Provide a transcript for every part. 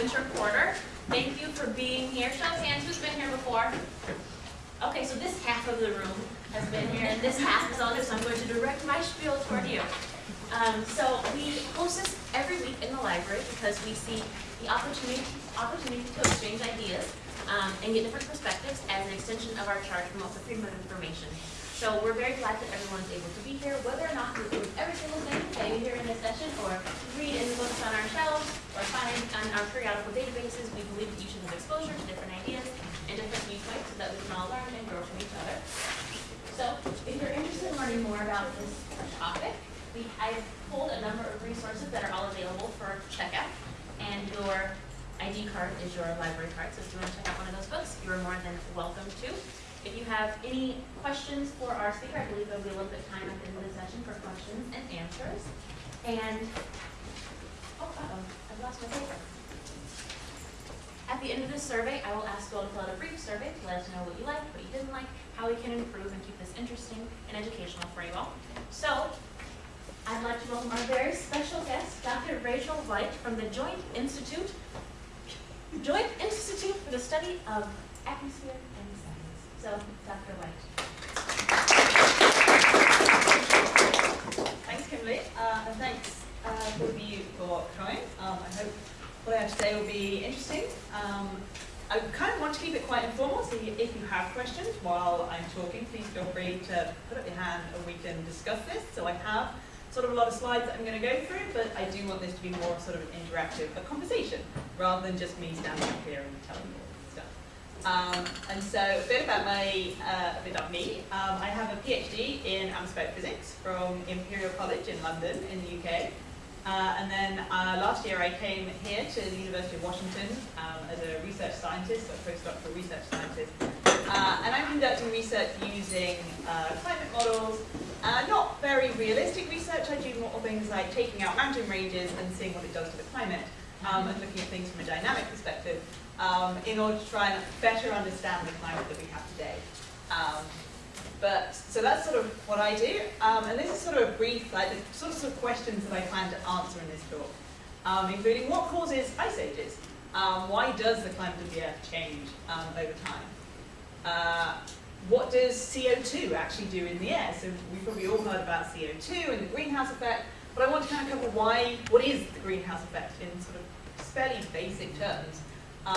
winter quarter. Thank you for being here. Show of hands, who's been here before? Okay, so this half of the room has been here, and this half is others. so I'm going to direct my spiel toward you. Um, so we host this every week in the library because we see the opportunity, opportunity to exchange ideas um, and get different perspectives as an extension of our charge promote the freedom of information. So we're very glad that everyone's able to be here, whether or not you read every single thing that you hear in this session, or read in the books on our shelves, or find on our periodical databases. We believe that you should have exposure to different ideas and different viewpoints so that we can all learn and grow from each other. So if you're interested in learning more about this topic, we, I've pulled a number of resources that are all available for checkout, and your ID card is your library card, so if you want to check out one of those books, you are more than welcome to. If you have any questions for our speaker, I believe there'll be a little bit of time at the end of the session for questions and answers. And, oh, uh-oh, I've lost my paper. At the end of this survey, I will ask you all to fill out a brief survey to let us know what you liked, what you didn't like, how we can improve and keep this interesting and educational for you all. So, I'd like to welcome our very special guest, Dr. Rachel White from the Joint Institute, Joint Institute for the Study of Atmosphere so, Dr. White. Thanks, Kimberly, uh, and thanks uh, for of you for coming. Um, I hope what I have to say will be interesting. Um, I kind of want to keep it quite informal, so if you have questions while I'm talking, please feel free to put up your hand and we can discuss this. So I have sort of a lot of slides that I'm going to go through, but I do want this to be more sort of an interactive, a conversation, rather than just me standing up here and telling you um, and so a bit about my, uh, a bit me. Um, I have a PhD in atmospheric physics from Imperial College in London in the UK. Uh, and then uh, last year I came here to the University of Washington um, as a research scientist, a postdoctoral research scientist. Uh, and I'm conducting research using uh, climate models, uh, not very realistic research. I do more things like taking out mountain ranges and seeing what it does to the climate um, and looking at things from a dynamic perspective um, in order to try and better understand the climate that we have today. Um, but so that's sort of what I do, um, and this is sort of a brief, like the sorts of questions that I plan to answer in this talk, um, including what causes ice ages, um, why does the climate of the Earth change um, over time, uh, what does CO2 actually do in the air? So we've probably all heard about CO2 and the greenhouse effect, but I want to kind of cover why, what is the greenhouse effect in sort of fairly basic terms,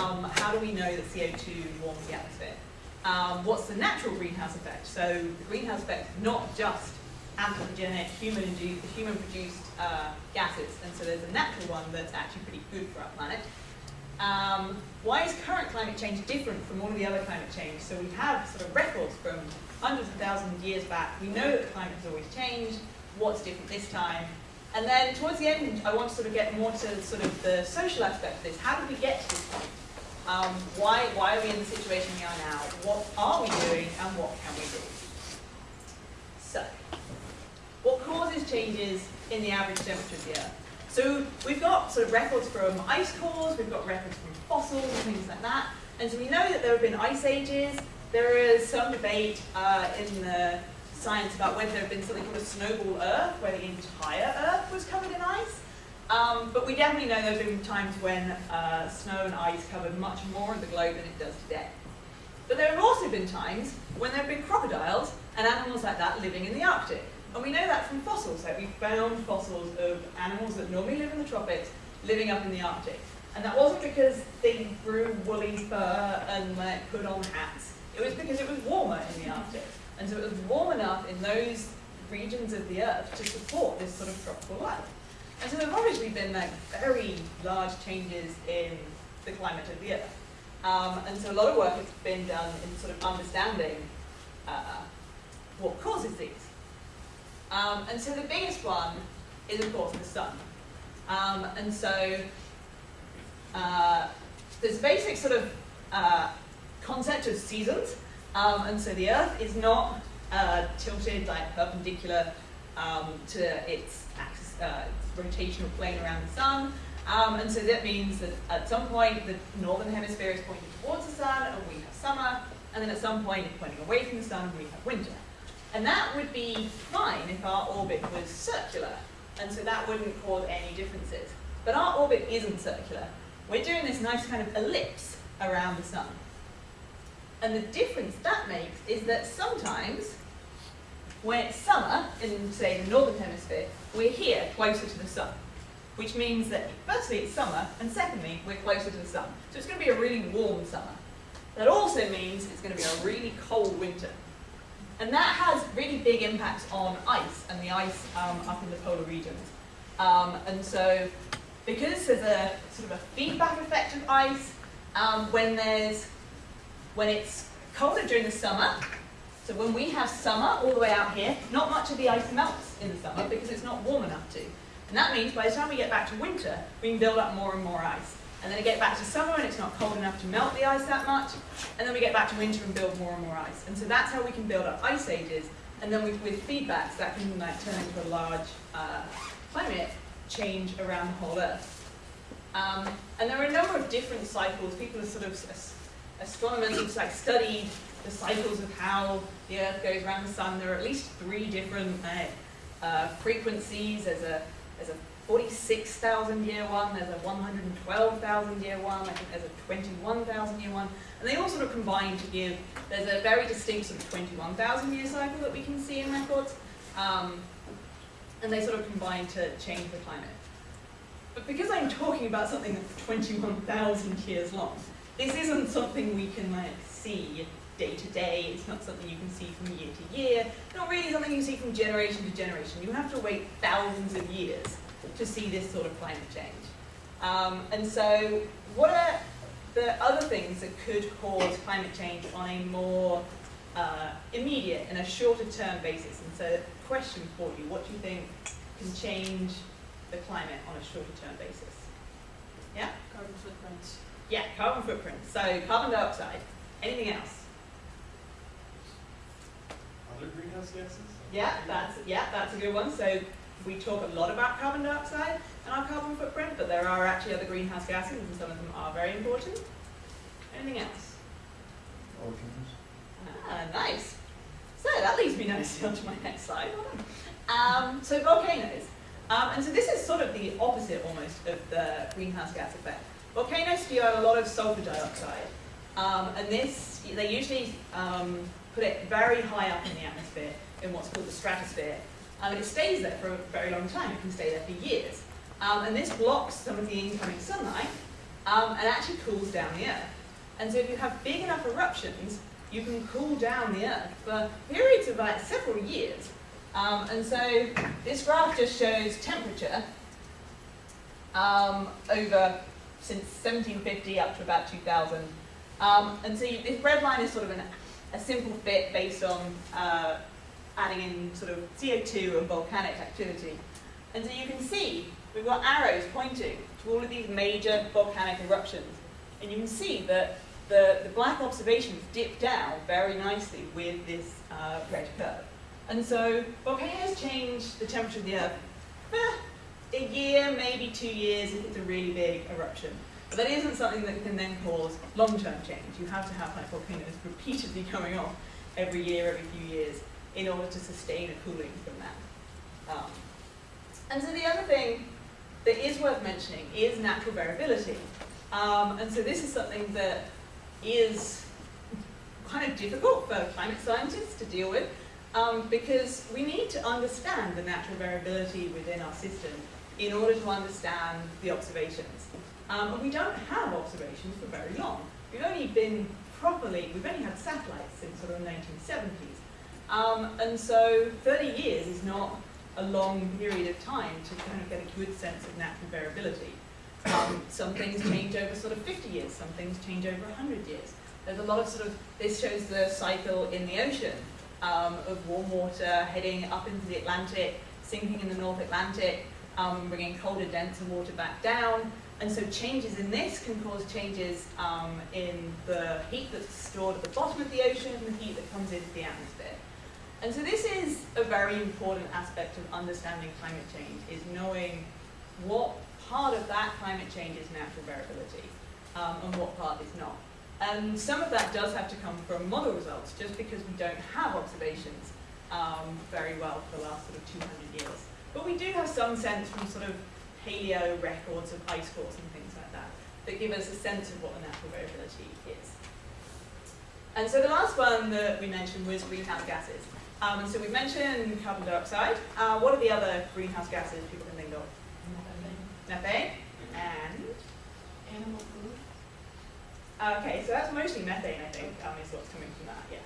um, how do we know that CO2 warms the atmosphere? Um, what's the natural greenhouse effect? So the greenhouse effect is not just anthropogenic, human-produced human uh, gases, and so there's a natural one that's actually pretty good for our planet. Um, why is current climate change different from all of the other climate change? So we have sort of records from hundreds of thousands of years back. We know that climate has always changed. What's different this time? And then towards the end, I want to sort of get more to sort of the social aspect of this. How did we get to this point? Um, why, why are we in the situation we are now? What are we doing and what can we do? So, what causes changes in the average temperature of the Earth? So we've got sort of records from ice cores, we've got records from fossils and things like that. And so we know that there have been ice ages. There is some debate uh, in the science about whether there had been something called a snowball Earth, where the entire Earth was covered in ice. Um, but we definitely know there have been times when uh, snow and ice covered much more of the globe than it does today. But there have also been times when there have been crocodiles and animals like that living in the Arctic. And we know that from fossils. Like we found fossils of animals that normally live in the tropics living up in the Arctic. And that wasn't because they grew woolly fur and like, put on hats. It was because it was warmer in the Arctic. And so it was warm enough in those regions of the Earth to support this sort of tropical life. And so there have obviously been like very large changes in the climate of the Earth. Um, and so a lot of work has been done in sort of understanding uh, what causes these. Um, and so the biggest one is, of course, the sun. Um, and so uh, there's basic sort of uh, concept of seasons. Um, and so the Earth is not uh, tilted like perpendicular um, to its axis, uh, rotational plane around the sun. Um, and so that means that at some point the northern hemisphere is pointing towards the sun and we have summer, and then at some point it's pointing away from the sun and we have winter. And that would be fine if our orbit was circular, and so that wouldn't cause any differences. But our orbit isn't circular. we're doing this nice kind of ellipse around the sun. And the difference that makes is that sometimes when it's summer in, say, the northern hemisphere, we're here closer to the sun, which means that firstly it's summer, and secondly we're closer to the sun. So it's going to be a really warm summer. That also means it's going to be a really cold winter. And that has really big impacts on ice and the ice um, up in the polar regions. Um, and so because there's a sort of a feedback effect of ice, um, when there's when it's colder during the summer, so when we have summer all the way out here, not much of the ice melts in the summer because it's not warm enough to. And that means by the time we get back to winter, we can build up more and more ice. And then we get back to summer and it's not cold enough to melt the ice that much. And then we get back to winter and build more and more ice. And so that's how we can build up ice ages. And then with, with feedbacks, that can like turn into a large uh, climate change around the whole Earth. Um, and there are a number of different cycles. People are sort of astronomers have like studied the cycles of how the Earth goes around the sun. There are at least three different uh, uh, frequencies. There's a there's a 46,000 year one. There's a 112,000 year one. I think there's a 21,000 year one, and they all sort of combine to give. There's a very distinct sort of 21,000 year cycle that we can see in records, um, and they sort of combine to change the climate. But because I'm talking about something that's 21,000 years long, this isn't something we can like see day to day. It's not something you can see from year to year. Not really something you see from generation to generation. You have to wait thousands of years to see this sort of climate change. Um, and so what are the other things that could cause climate change on a more uh, immediate and a shorter term basis? And so question for you, what do you think can change the climate on a shorter term basis? Yeah? Carbon footprints. Yeah, carbon footprint. So carbon dioxide. Anything else? Other greenhouse gases? Yeah, that's yeah, that's a good one. So we talk a lot about carbon dioxide and our carbon footprint, but there are actually other greenhouse gases, and some of them are very important. Anything else? Volcanoes. Ah, nice. So that leads me nicely onto my next slide. Um, so volcanoes. Um, and so this is sort of the opposite almost of the greenhouse gas effect. Volcanoes spew out a lot of sulfur dioxide. Um, and this, they usually um, put it very high up in the atmosphere in what's called the stratosphere. Um, and it stays there for a very long time. It can stay there for years. Um, and this blocks some of the incoming sunlight um, and actually cools down the Earth. And so if you have big enough eruptions, you can cool down the Earth for periods of like several years. Um, and so this graph just shows temperature um, over since 1750 up to about 2000. Um, and so you, this red line is sort of an, a simple fit based on uh, adding in sort of CO2 and volcanic activity. And so you can see we've got arrows pointing to all of these major volcanic eruptions. And you can see that the, the black observations dip down very nicely with this uh, red curve. And so volcanoes change the temperature of the Earth for a year, maybe two years if it's a really big eruption. But that isn't something that can then cause long-term change. You have to have like volcanoes repeatedly coming off every year, every few years, in order to sustain a cooling from that. Um, and so the other thing that is worth mentioning is natural variability. Um, and so this is something that is kind of difficult for climate scientists to deal with um, because we need to understand the natural variability within our system in order to understand the observations. Um, and we don't have observations for very long. We've only been properly, we've only had satellites since sort of the 1970s. Um, and so 30 years is not a long period of time to kind of get a good sense of natural variability. Um, some things change over sort of 50 years, some things change over 100 years. There's a lot of sort of, this shows the cycle in the ocean um, of warm water heading up into the Atlantic, sinking in the North Atlantic, um, bringing colder, denser water back down. And so changes in this can cause changes um, in the heat that's stored at the bottom of the ocean and the heat that comes into the atmosphere. And so this is a very important aspect of understanding climate change, is knowing what part of that climate change is natural variability um, and what part is not. And some of that does have to come from model results, just because we don't have observations um, very well for the last sort of 200 years. But we do have some sense from sort of paleo records of ice cores and things like that, that give us a sense of what the natural variability is. And so the last one that we mentioned was greenhouse gases. Um, so we've mentioned carbon dioxide. Uh, what are the other greenhouse gases people can think of? Methane and Animal food. okay, so that's mostly methane, I think, um, is what's coming from that. Yeah.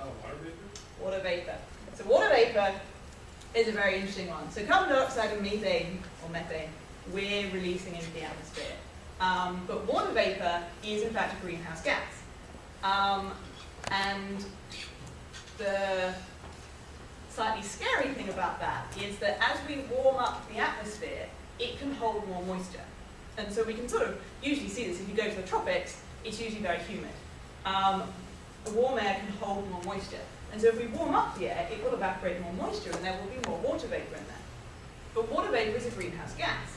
Oh, water vapor? Water vapor. So water vapor is a very interesting one. So carbon dioxide and methane, or methane, we're releasing into the atmosphere. Um, but water vapor is in fact a greenhouse gas. Um, and the slightly scary thing about that is that as we warm up the atmosphere, it can hold more moisture. And so we can sort of usually see this if you go to the tropics, it's usually very humid. Um, warm air can hold more moisture. And so if we warm up the air, it will evaporate more moisture and there will be more water vapor in there. But water vapor is a greenhouse gas.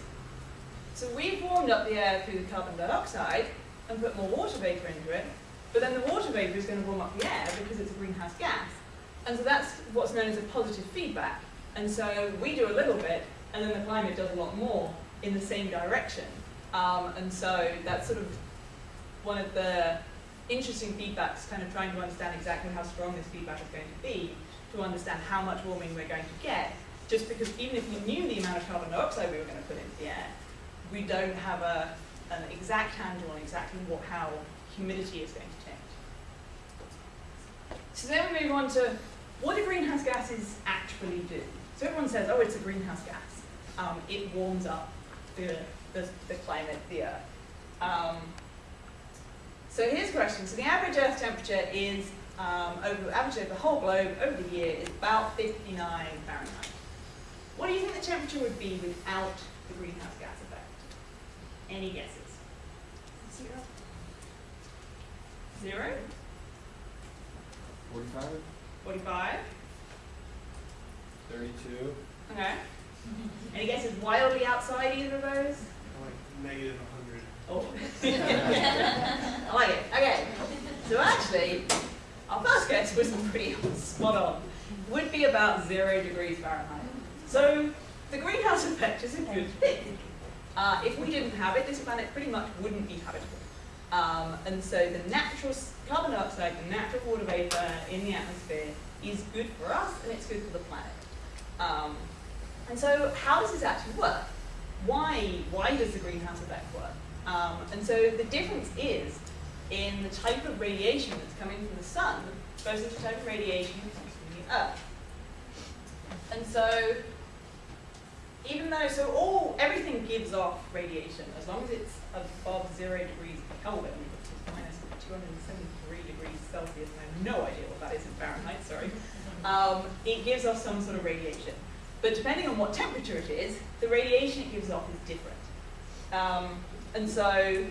So we've warmed up the air through the carbon dioxide and put more water vapor into it, but then the water vapor is going to warm up the air because it's a greenhouse gas. And so that's what's known as a positive feedback. And so we do a little bit, and then the climate does a lot more in the same direction. Um, and so that's sort of one of the interesting feedbacks, kind of trying to understand exactly how strong this feedback is going to be, to understand how much warming we're going to get, just because even if we knew the amount of carbon dioxide we were going to put into the air, we don't have a, an exact handle on exactly what, how humidity is going to change. So then we move on to what do greenhouse gases actually do? So everyone says, oh, it's a greenhouse gas. Um, it warms up the, the, the climate, the earth. Um, so here's a question. So the average Earth temperature is, um, over, average over the whole globe over the year is about 59 Fahrenheit. What do you think the temperature would be without the greenhouse gas effect? Any guesses? Zero. Zero? Forty-five? 45? Thirty-two? Okay. Any guesses wildly outside either of those? Like negative a hundred. Oh. I like it. Okay. So actually, our first guess was pretty spot on. Would be about zero degrees Fahrenheit. So the greenhouse effect is a good thing. Uh, if we didn't have it, this planet pretty much wouldn't be habitable. Um, and so the natural carbon dioxide, the natural water vapor in the atmosphere is good for us and it's good for the planet. Um, and so how does this actually work? Why, why does the greenhouse effect work? Um, and so the difference is in the type of radiation that's coming from the sun versus the type of radiation that comes from the earth. And so even though, so all, everything gives off radiation as long as it's above zero degrees Kelvin, which is minus 273 degrees Celsius, and I have no idea what that is in Fahrenheit, sorry. Um, it gives off some sort of radiation. But depending on what temperature it is, the radiation it gives off is different. Um, and so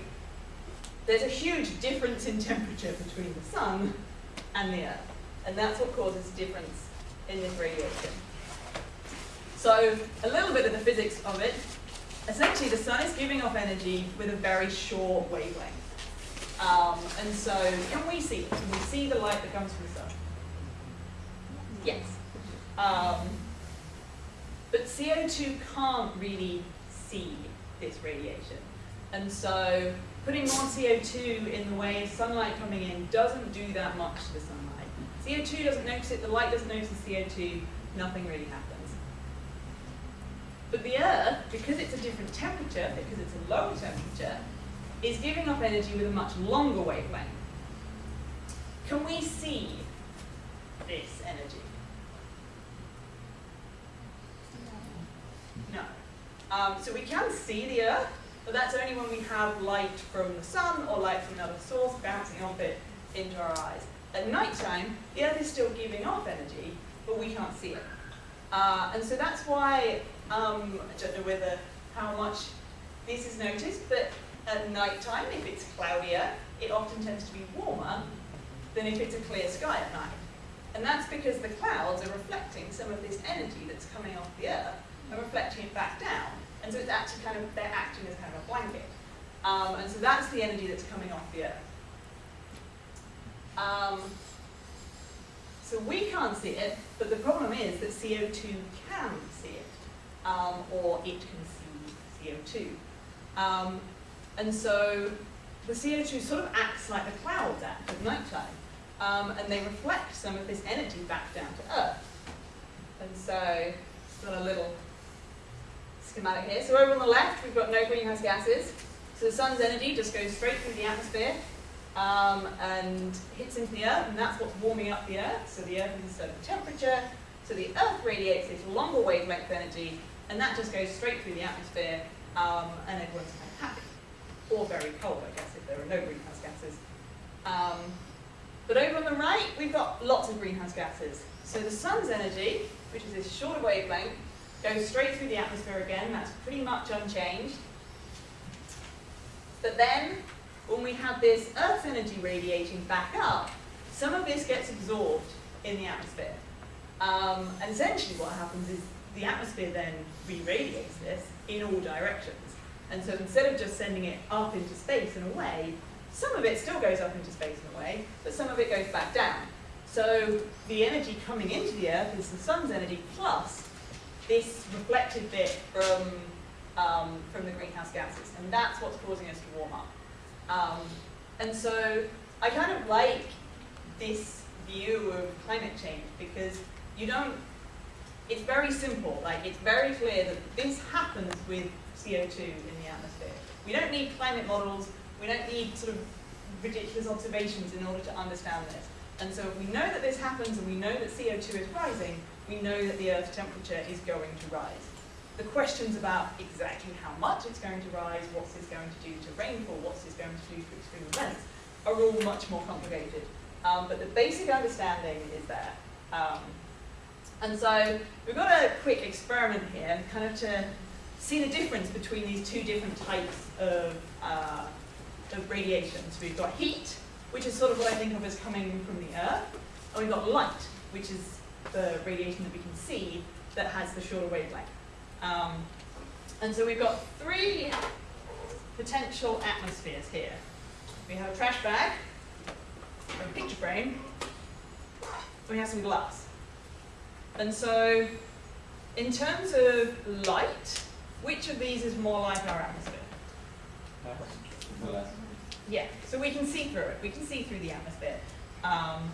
there's a huge difference in temperature between the sun and the earth. And that's what causes difference in this radiation. So a little bit of the physics of it. Essentially, the sun is giving off energy with a very short wavelength. Um, and so, can we see it? Can we see the light that comes from the sun? Yes. Um, but CO2 can't really see this radiation. And so, putting more CO2 in the way of sunlight coming in doesn't do that much to the sunlight. CO2 doesn't notice it, the light doesn't notice the CO2, nothing really happens. But the Earth, because it's a different temperature, because it's a lower temperature, is giving off energy with a much longer wavelength. Can we see this energy? No. Um, so we can see the Earth, but that's only when we have light from the sun or light from another source bouncing off it into our eyes. At night time, the Earth is still giving off energy, but we can't see it. Uh, and so that's why, um, I don't know whether how much this is noticed, but at night time, if it's cloudier, it often tends to be warmer than if it's a clear sky at night. And that's because the clouds are reflecting some of this energy that's coming off the Earth and reflecting it back down. And so it's actually kind of, they're acting as kind of a blanket. Um, and so that's the energy that's coming off the Earth. Um, so we can't see it, but the problem is that CO2 can see it, um, or it can see CO2. Um, And so the CO2 sort of acts like the clouds act at nighttime, um, and they reflect some of this energy back down to Earth. And so, it's got a little schematic here. So over on the left, we've got no greenhouse gases. So the sun's energy just goes straight through the atmosphere um, and hits into the Earth, and that's what's warming up the Earth. So the Earth is a certain temperature, so the Earth radiates this longer wavelength energy, and that just goes straight through the atmosphere, um, and everyone's kind of happy. Or very cold, I guess, if there are no greenhouse gases. Um, but over on the right, we've got lots of greenhouse gases. So the sun's energy, which is this shorter wavelength, goes straight through the atmosphere again. That's pretty much unchanged. But then, when we have this Earth's energy radiating back up, some of this gets absorbed in the atmosphere. Um, and essentially what happens is the atmosphere then re-radiates this in all directions. And so instead of just sending it up into space and away, some of it still goes up into space and away, but some of it goes back down. So the energy coming into the Earth is the sun's energy plus this reflected bit from, um, from the greenhouse gases. And that's what's causing us to warm up. Um, and so I kind of like this view of climate change because you don't, it's very simple. Like it's very clear that this happens with CO2 in the atmosphere. We don't need climate models. We don't need sort of ridiculous observations in order to understand this. And so if we know that this happens and we know that CO2 is rising, we know that the Earth's temperature is going to rise. The questions about exactly how much it's going to rise, what's this going to do to rainfall, what's this going to do to extreme events, are all much more complicated. Um, but the basic understanding is there. Um, and so we've got a quick experiment here, kind of to see the difference between these two different types of, uh, of radiation. So we've got heat, which is sort of what I think of as coming from the Earth, and we've got light, which is the radiation that we can see that has the shorter wavelength. Um, and so we've got three potential atmospheres here. We have a trash bag, a picture frame, we have some glass. And so, in terms of light, which of these is more like our atmosphere? Yeah, so we can see through it. We can see through the atmosphere. Um,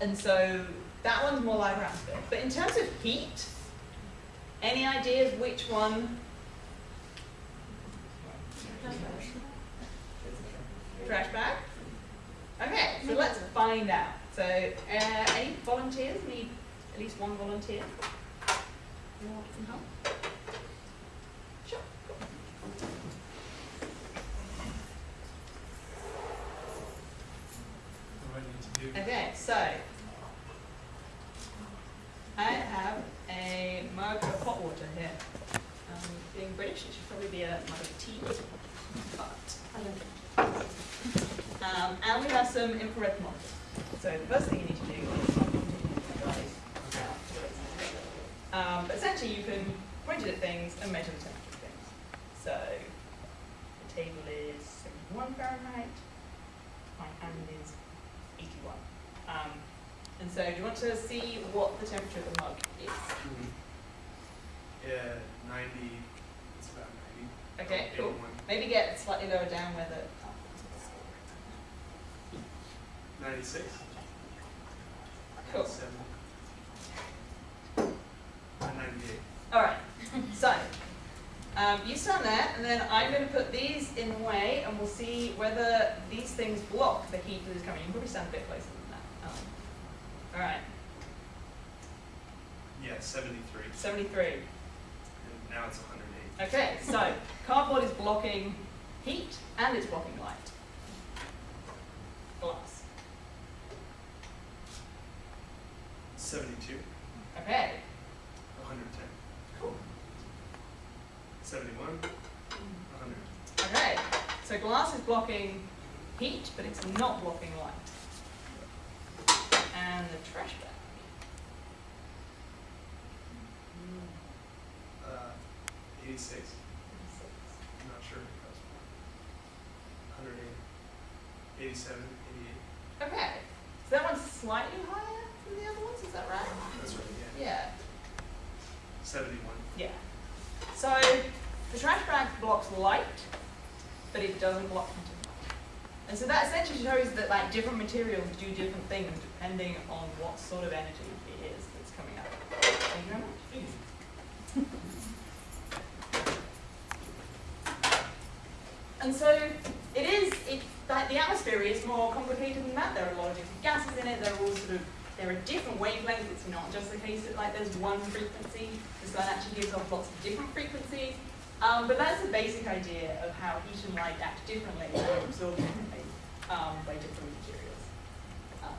and so that one's more like atmosphere. But in terms of heat, any ideas which one? Trash bag? Okay, so let's find out. So, uh, any volunteers? Need at least one volunteer? You want some help? Sure. What do I need to do? Okay, so I have a mug of hot water here. Um, being British, it should probably be a mug of tea, but um, and we have some infrared thermometers. So the first thing you need to do is um, but essentially you can point it at things and measure the temperature of things. So the table is 71 Fahrenheit, my hand is 81. Um, and so do you want to see what the temperature of the mug is? Yeah, ninety, it's about ninety. Okay, cool. 81. Maybe get slightly lower down where the... Ninety-six? Cool. Seven. Uh, Ninety-eight. Alright, so um, you stand there and then I'm going to put these in the way and we'll see whether these things block the heat that is coming. You can probably stand a bit closer Alright, Yeah, seventy-three, 73. and now it's hundred and eight. Okay, so cardboard is blocking heat and it's blocking light. Glass. Seventy-two, Okay, hundred and ten. cool. Seventy-one, hundred. Okay, so glass is blocking heat, but it's not blocking light. And the trash bag. Uh, eighty-six, I'm not sure. Eight. Eighty-seven, eighty-eight. Okay, so that one's slightly higher than the other ones, is that right? That's right, yeah. Yeah. Seventy-one. Yeah. So the trash bag blocks light, but it doesn't block quantum. And so that essentially shows that like different materials do different things depending on what sort of energy it is that's coming out. Thank you very much. And so it is, it, like the atmosphere is more complicated than that. There are a lot of different gases in it. There are all sort of, there are different wavelengths. It's not just the case that like there's one frequency. The sun actually gives off lots of different frequencies. Um, but that's the basic idea of how heat and light act differently and are absorbed differently um, by different materials. Um,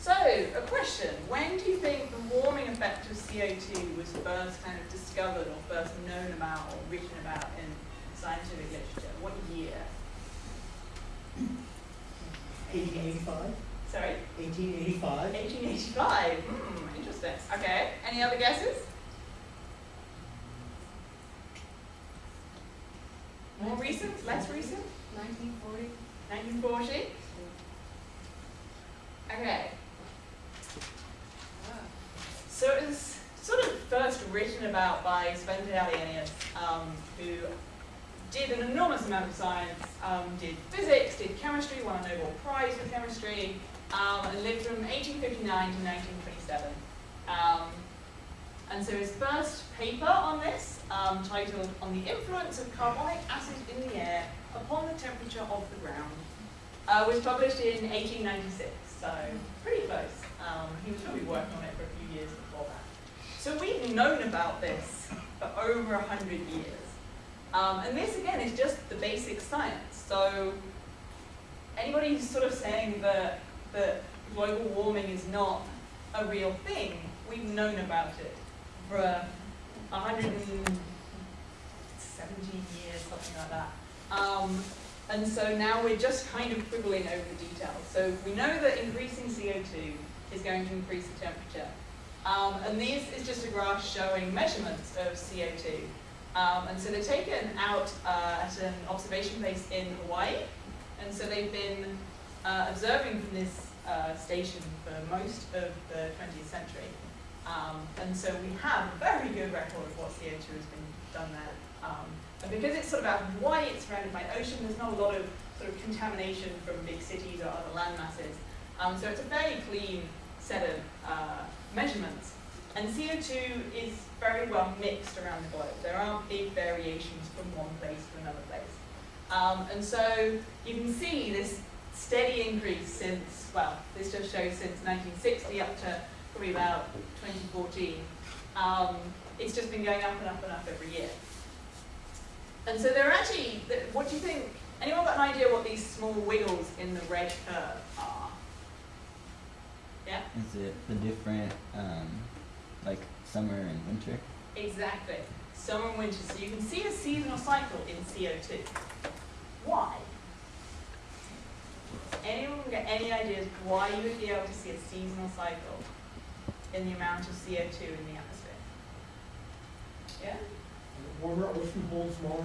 so, a question. When do you think the warming effect of CO2 was first kind of discovered or first known about or written about in scientific literature? What year? 1885. Sorry? 1885. 1885. Hmm, interesting. Okay. Any other guesses? More recent? Less recent? 1940? 1940? Okay. So it was sort of first written about by Svante Arrhenius, um, who did an enormous amount of science, um, did physics, did chemistry, won a Nobel Prize for chemistry, um, and lived from 1859 to 1927. Um, and so his first paper on this, um, titled On the Influence of Carbonic Acid in the Air Upon the Temperature of the Ground, uh, was published in 1896, so pretty close. Um, he was probably working on it for a few years. So we've known about this for over a hundred years. Um, and this again is just the basic science. So anybody who's sort of saying that, that global warming is not a real thing, we've known about it for a 170 years, something like that. Um, and so now we're just kind of quibbling over the details. So we know that increasing CO2 is going to increase the temperature. Um, and this is just a graph showing measurements of CO2. Um, and so they're taken out uh, at an observation base in Hawaii. And so they've been uh, observing from this uh, station for most of the 20th century. Um, and so we have a very good record of what CO2 has been done there. Um, and because it's sort of out of Hawaii, it's surrounded by ocean, there's not a lot of sort of contamination from big cities or other land masses. Um, so it's a very clean set of uh, measurements. And CO2 is very well mixed around the globe. There aren't big variations from one place to another place. Um, and so you can see this steady increase since, well, this just shows since 1960 up to probably about 2014. Um, it's just been going up and up and up every year. And so there are actually, what do you think, anyone got an idea what these small wiggles in the red curve are? Yeah? Is it the different, um, like summer and winter? Exactly. Summer and winter. So you can see a seasonal cycle in CO2. Why? Anyone get any ideas why you would be able to see a seasonal cycle in the amount of CO2 in the atmosphere? Yeah? Warmer ocean holds more.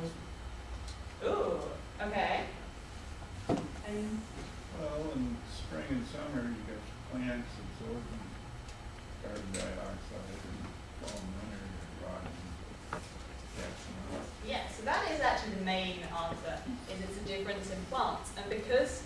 Ooh, okay. And Well, in spring and summer, you got plants absorbing carbon dioxide and winter, rotting. Yeah, so that is actually the main answer, is it's a difference in plants. And because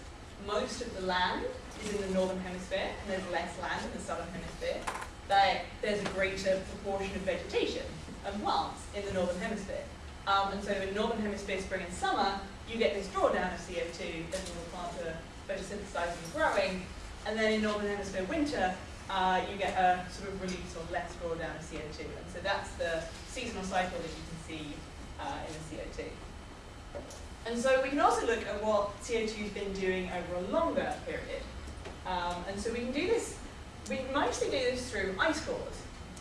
most of the land is in the northern hemisphere, and there's less land in the southern hemisphere, that there's a greater proportion of vegetation and plants in the northern hemisphere. Um, and so in northern hemisphere spring and summer, you get this drawdown of CO2 as the plants are photosynthesizing and growing. And then in northern hemisphere winter, uh, you get a sort of release or less drawdown of CO2. And so that's the seasonal cycle that you can see uh, in the CO2. And so we can also look at what CO2 has been doing over a longer period. Um, and so we can do this, we mostly do this through ice cores.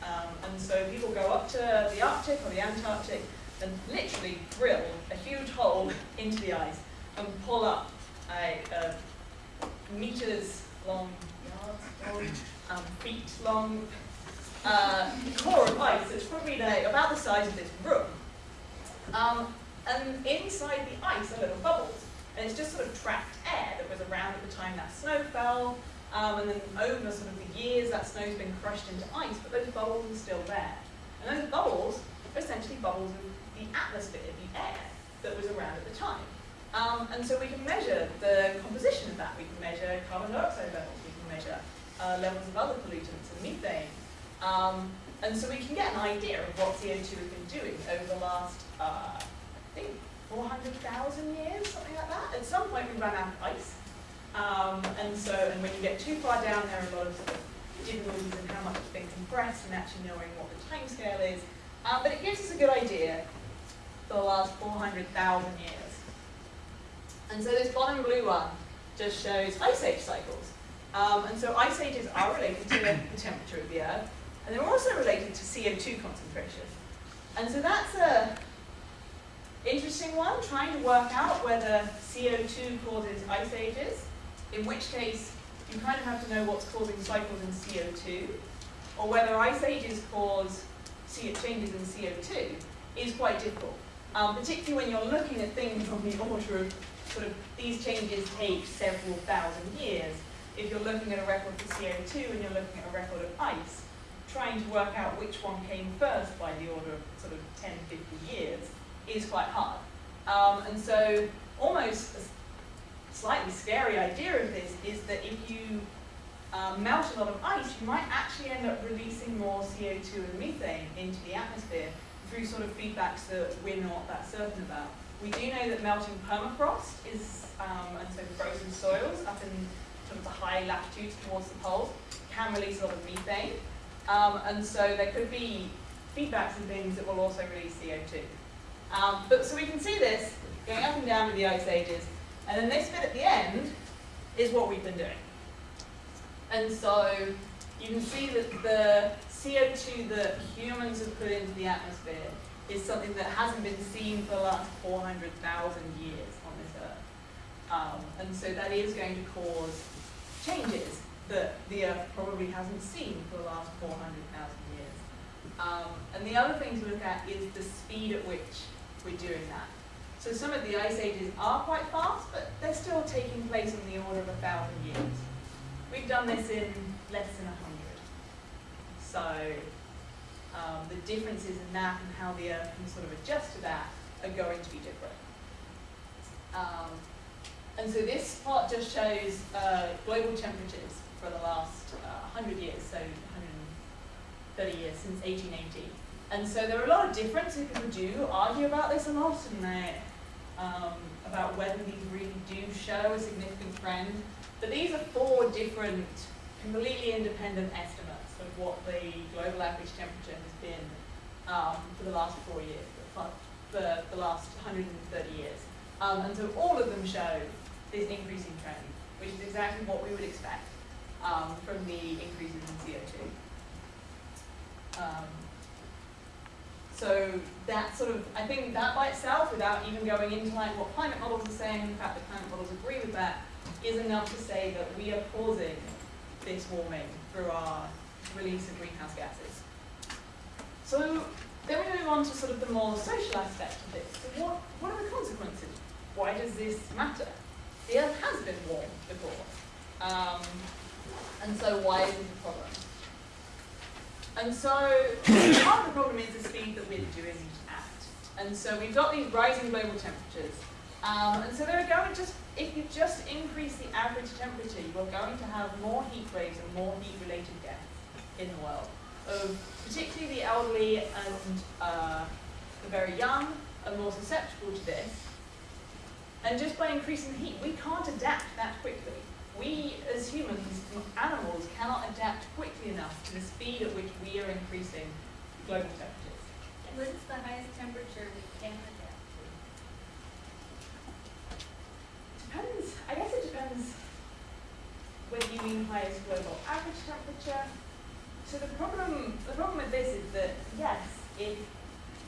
Um, and so people go up to the Arctic or the Antarctic and literally drill a huge hole into the ice and pull up a, a meters long, yards long, um, feet long uh, core of ice that's probably about the size of this room. Um, and inside the ice are little bubbles. And it's just sort of trapped air that was around at the time that snow fell. Um, and then over sort of the years, that snow's been crushed into ice, but those bubbles are still there. And those bubbles are essentially bubbles of the atmosphere, the air. that was around at the time. Um, and so we can measure the composition of that. We can measure carbon dioxide levels. We can measure uh, levels of other pollutants and methane. Um, and so we can get an idea of what CO2 has been doing over the last, uh, I think, 400,000 years, something like that. At some point we ran out of ice. Um, and so, and when you get too far down, there are a lot of, difficulties in how much it's been compressed and actually knowing what the time scale is. Um, but it gives us a good idea for the last 400,000 years. And so this bottom blue one just shows ice age cycles. Um, and so ice ages are related to the temperature of the Earth, and they're also related to CO2 concentration. And so that's a interesting one, trying to work out whether CO2 causes ice ages, in which case you kind of have to know what's causing cycles in CO2, or whether ice ages cause CO changes in CO2 is quite difficult, um, particularly when you're looking at things on the order of sort of these changes take several thousand years. If you're looking at a record for CO2 and you're looking at a record of ice, trying to work out which one came first by the order of sort of 10, 50 years is quite hard. Um, and so almost a slightly scary idea of this is that if you um, melt a lot of ice, you might actually end up releasing more CO2 and methane into the atmosphere through sort of feedbacks that we're not that certain about. We do know that melting permafrost is, um, and so frozen soils up in sort of the high latitudes towards the poles can release a lot of methane. Um, and so there could be feedbacks and things that will also release CO2. Um, but so we can see this going up and down with the ice ages. And then this bit at the end is what we've been doing. And so you can see that the CO2 that humans have put into the atmosphere is something that hasn't been seen for the last 400,000 years on this Earth. Um, and so that is going to cause changes that the Earth probably hasn't seen for the last 400,000 years. Um, and the other thing to look at is the speed at which we're doing that. So some of the ice ages are quite fast, but they're still taking place on the order of a thousand years. We've done this in less than a hundred. So um, the differences in that and how the Earth can sort of adjust to that are going to be different. Um, and so this plot just shows uh, global temperatures for the last uh, 100 years, so 130 years since 1880. And so there are a lot of differences. People do argue about this a lot, and they, um, about whether these really do show a significant trend. But these are four different, completely independent estimates what the global average temperature has been um, for the last four years, for the, last 130 years. Um, and so all of them show this increasing trend, which is exactly what we would expect um, from the increases in CO2. Um, so that sort of, I think that by itself, without even going into like what climate models are saying, and the fact that climate models agree with that, is enough to say that we are causing this warming through our release of greenhouse gases. So then we move on to sort of the more social aspect of this. So what, what are the consequences? Why does this matter? The Earth has been warm before. Um, and so why is it a problem? And so part of the problem is the speed that we're doing it at. And so we've got these rising global temperatures. Um, and so they're going just, if you just increase the average temperature, you're going to have more heat waves and more heat-related deaths in the world. Of particularly the elderly and uh, the very young are more susceptible to this. And just by increasing the heat, we can't adapt that quickly we as humans, animals, cannot adapt quickly enough to the speed at which we are increasing global temperatures. What is the highest temperature we can adapt to? Depends, I guess it depends whether you mean highest global average temperature. So the problem, the problem with this is that, yes, if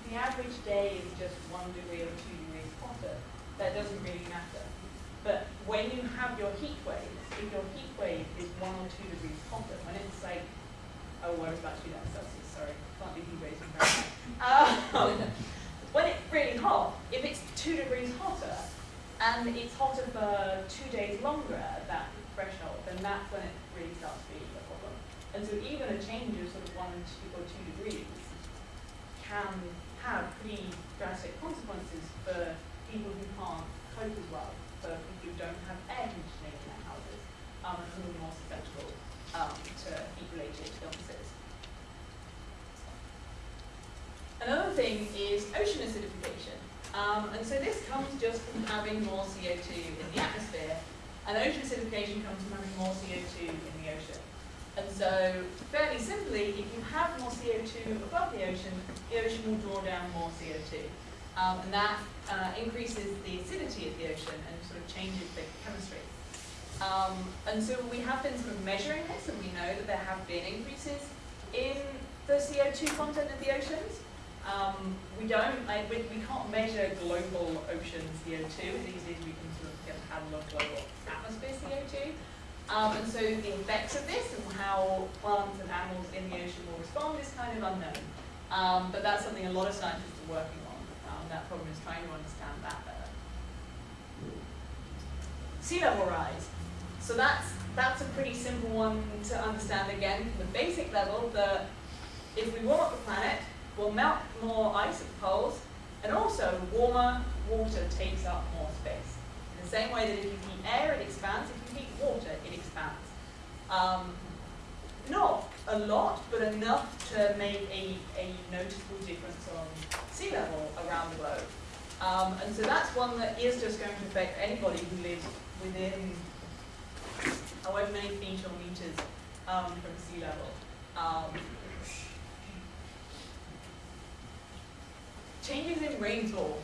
the average day is just one degree or two degrees hotter, that doesn't really matter. But when you have your heat waves, if your heat wave is one or two degrees hotter, when it's like, oh, well, I was about do that Celsius, sorry, can't do heat waves in. Um, when it's really hot, if it's two degrees hotter, and it's hotter for two days longer at that threshold, then that's when it really starts to be a problem. And so even a change of sort of one or two, degrees can have pretty drastic consequences for people who can't cope as well, for people who don't have air conditioning in their houses, um, and who are more susceptible um, to heat-related illnesses. Another thing is ocean acidification. Um, and so this comes just from having more CO2 in the atmosphere, and ocean acidification comes from having more CO2 in the ocean. And so, fairly simply, if you have more CO2 above the ocean, the ocean will draw down more CO2. Um, and that uh, increases the acidity of the ocean and sort of changes the chemistry. Um, and so we have been sort of measuring this, and we know that there have been increases in the CO2 content of the oceans. Um, we don't, like, we, we can't measure global ocean CO2 as easily as we can sort of get a handle on global atmosphere CO2. Um, and so the effects of this and how plants and animals in the ocean will respond is kind of unknown. Um, but that's something a lot of scientists are working on. Um, that problem is trying to understand that better. Sea level rise. So that's, that's a pretty simple one to understand again from the basic level that if we warm up the planet, we'll melt more ice at the poles, and also warmer water takes up more space. Same way that if you heat air, it expands. If you heat water, it expands. Um, not a lot, but enough to make a, a noticeable difference on sea level around the globe. Um, and so that's one that is just going to affect anybody who lives within however many feet or meters um, from sea level. Um, changes in rainfall.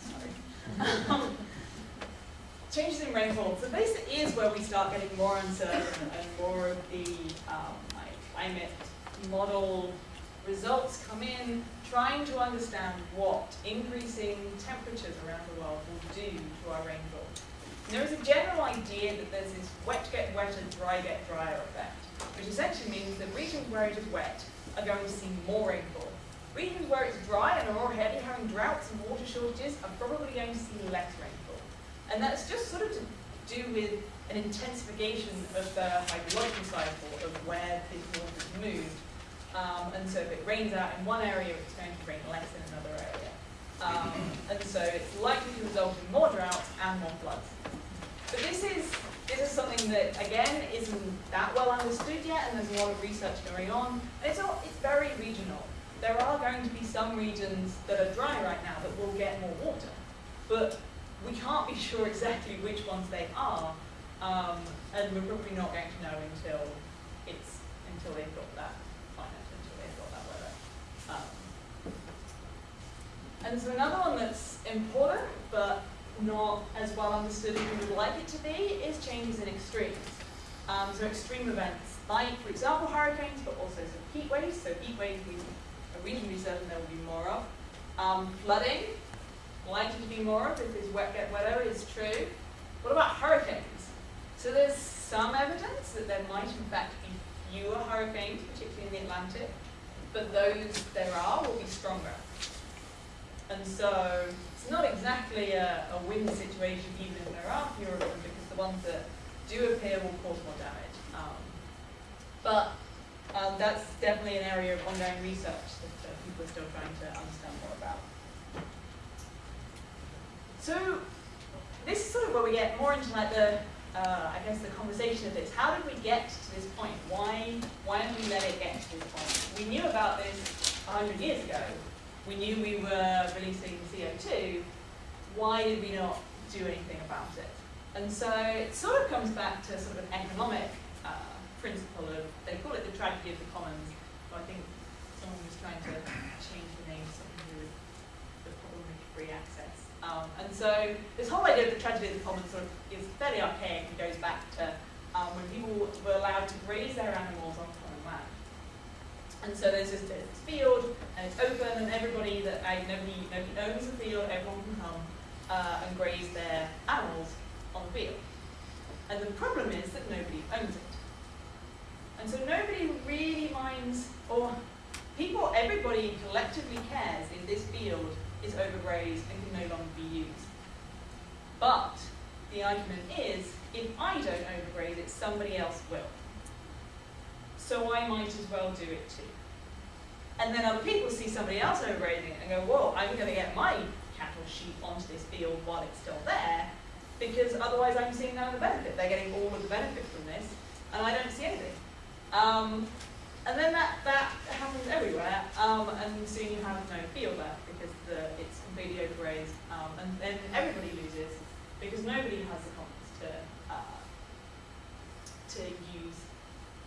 Sorry. Changes in rainfall. So this is where we start getting more uncertain and more of the um, like climate model results come in, trying to understand what increasing temperatures around the world will do to our rainfall. And there is a general idea that there's this wet get wetter, dry get drier effect, which essentially means that regions where it is wet are going to see more rainfall. Regions where it's dry and are already having droughts and water shortages are probably going to see less rainfall. And that's just sort of to do with an intensification of the hydrological cycle of where this water is moved. Um, and so if it rains out in one area, it's going to rain less in another area. Um, and so it's likely to result in more droughts and more floods. But this is, this is something that, again, isn't that well understood yet, and there's a lot of research going on. And it's, all, it's very regional. There are going to be some regions that are dry right now that will get more water. But we can't be sure exactly which ones they are, um, and we're probably not going to know until it's until they've got that climate, until they've got that weather. Um, and so another one that's important, but not as well understood as we would like it to be, is changes in extremes. Um, so extreme events, like, for example, hurricanes, but also some heat waves. So heat waves we are reasonably certain there will be more of. Um, flooding, likely to be more of if get wetter is true. What about hurricanes? So there's some evidence that there might in fact be fewer hurricanes, particularly in the Atlantic, but those there are will be stronger. And so it's not exactly a, a win situation even if there are fewer of them because the ones that do appear will cause more damage. Um, but um, that's definitely an area of ongoing research that uh, people are still trying to understand more about. So this is sort of where we get more into like the, uh, I guess the conversation of this. How did we get to this point? Why, why did we let it get to this point? We knew about this 100 years ago. We knew we were releasing CO2. Why did we not do anything about it? And so it sort of comes back to sort of an economic principle of, they call it the tragedy of the commons. But I think someone was trying to change the name to something to do with the problem of free access. Um, and so this whole idea of the tragedy of the commons sort of is fairly archaic and goes back to um, when people were allowed to graze their animals on common land. And so there's this, this field, and it's open, and everybody that I, nobody, nobody owns the field, everyone can come uh, and graze their animals on the field. And the problem is that nobody owns it. And so nobody really minds, or people, everybody collectively cares if this field is overgrazed and can no longer be used. But the argument is, if I don't overgraze it, somebody else will. So I might as well do it too. And then other people see somebody else overgrazing it and go, whoa, I'm going to get my cattle sheep onto this field while it's still there, because otherwise I'm seeing none of the benefit. They're getting all of the benefit from this, and I don't see anything. Um, and then that, that happens everywhere, um, and soon you have no field left because the, it's completely overgrazed, um, and then everybody loses because nobody has the commons to, uh, to use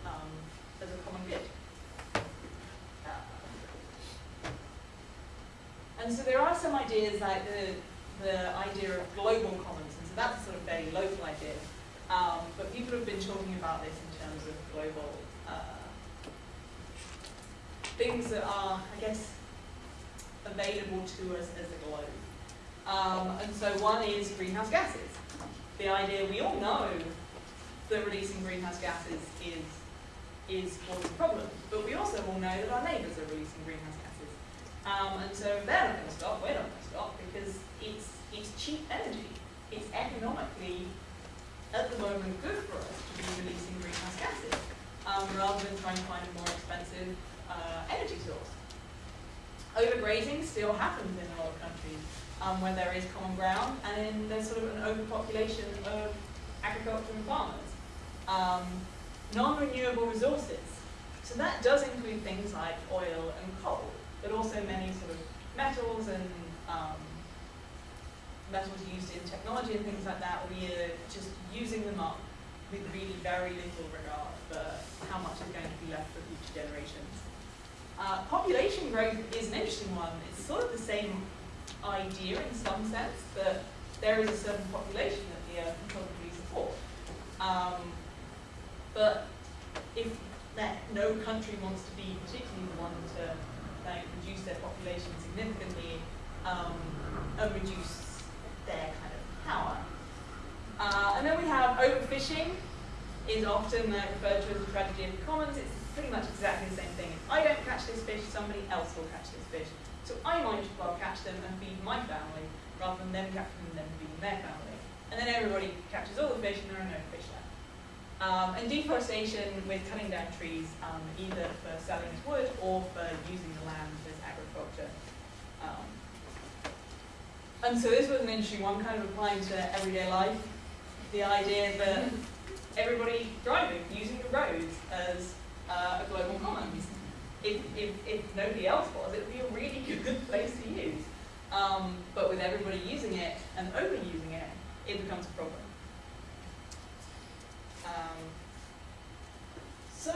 um, as a common good. And so there are some ideas like the, the idea of global commons, and so that's a sort of very local idea. Um, but people have been talking about this in terms of global things that are, I guess, available to us as a globe. Um, and so one is greenhouse gases. The idea we all know that releasing greenhouse gases is is causing problems, but we also all know that our neighbours are releasing greenhouse gases. Um, and so if they're not going to stop, we're not going to stop because it's it's cheap energy. It's economically at the moment good for us to be releasing greenhouse gases um, rather than trying to find a more expensive uh, energy source. Overgrazing still happens in a lot of countries um, where there is common ground and in there's sort of an overpopulation of agriculture and farmers. Um, Non-renewable resources. So that does include things like oil and coal, but also many sort of metals and um, metals used in technology and things like that. We are just using them up with really very little regard for how much is going to be left for future generations. Uh, population growth is an interesting one. It's sort of the same idea in some sense, that there is a certain population that the Earth can probably support. Um, but if that no country wants to be particularly the one to like, reduce their population significantly um, and reduce their kind of power. Uh, and then we have overfishing is often uh, referred to as the tragedy of the commons. It's pretty much exactly the same thing. If I don't catch this fish, somebody else will catch this fish. So I might as well catch them and feed my family rather than them catching them and feeding their family. And then everybody catches all the fish and there are no fish left. Um, and deforestation with cutting down trees, um, either for selling as wood or for using the land as agriculture. Um, and so this was an interesting one, kind of applying to everyday life. The idea that everybody driving, using the roads as uh, a global commons. If, if, if nobody else was, it would be a really good place to use. Um, but with everybody using it and overusing it, it becomes a problem. Um, so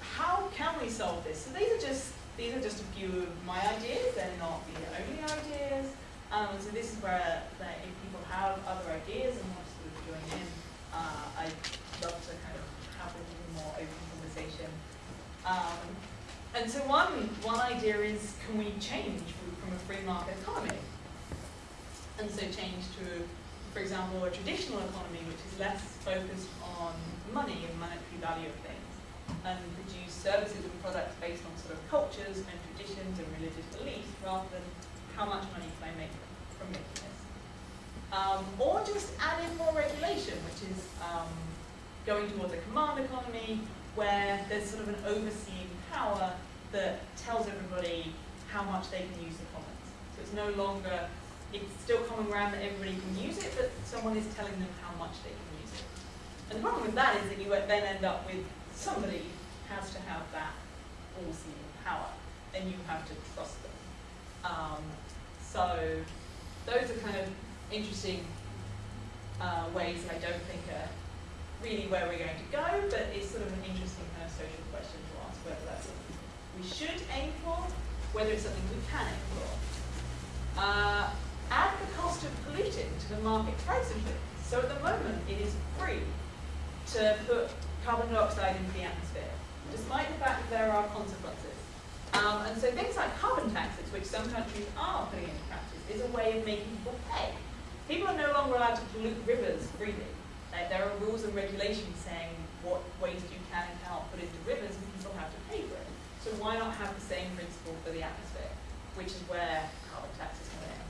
how can we solve this? So these are just these are just a few of my ideas. They're not the only ideas. Um, so this is where if people have other ideas and want to join in, uh, I'd love to kind of have a little more open conversation. Um, and so one one idea is can we change from a free market economy? And so change to for example, a traditional economy which is less focused on money and monetary value of things, and produce services and products based on sort of cultures and traditions and religious beliefs rather than how much money can I make from making this. Um, or just add in more regulation, which is um, going towards a command economy where there's sort of an overseeing power that tells everybody how much they can use the commons. So it's no longer it's still common ground that everybody can use it, but someone is telling them how much they can use it. And the problem with that is that you then end up with somebody has to have that all-seeing power, and you have to trust them. Um, so those are kind of interesting uh, ways that I don't think are really where we're going to go, but it's sort of an interesting kind of social question to ask whether that's something we should aim for, whether it's something we can aim for. Uh, add the cost of polluting to the market price of it. So at the moment, it is free to put carbon dioxide into the atmosphere, despite the fact that there are consequences. Um, and so things like carbon taxes, which some countries are putting into practice, is a way of making people pay. People are no longer allowed to pollute rivers freely. Like, there are rules and regulations saying what waste you can and cannot put into rivers, and people have to pay for it. So why not have the same principle for the atmosphere, which is where carbon taxes come in.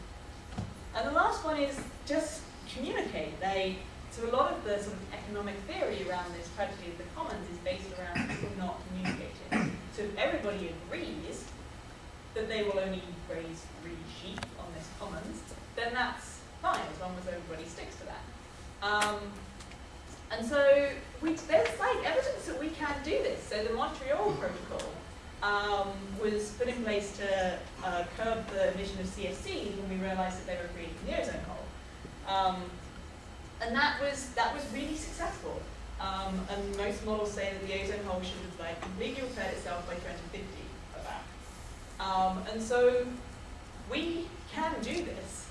And the last one is just communicate. They so a lot of the sort of economic theory around this tragedy of the commons is based around people not communicating. So if everybody agrees that they will only raise three sheep on this commons, then that's fine as long as everybody sticks to that. Um, and so we, there's like evidence that we can do this. So the Montreal Protocol um, was put in place to uh, curb the emission of CFCs when we realized that they were creating the ozone hole. Um, and that was, that was really successful. Um, and most models say that the ozone hole should have like completely repaired itself by 2050 about. Um, and so we can do this.